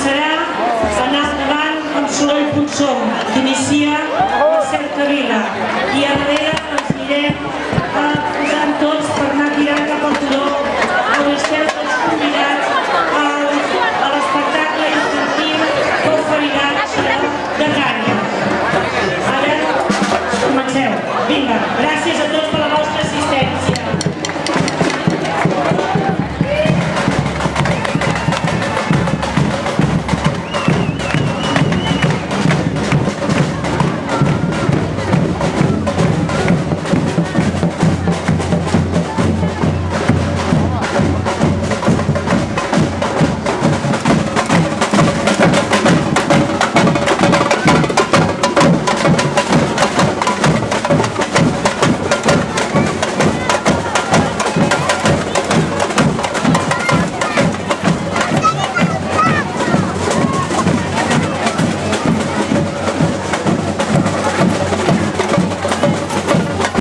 començarà l'anar endavant Consoló i Puigsom, que inicia la cercavila. I a darrere ens anirem eh, posant tots per anar tirant cap al turó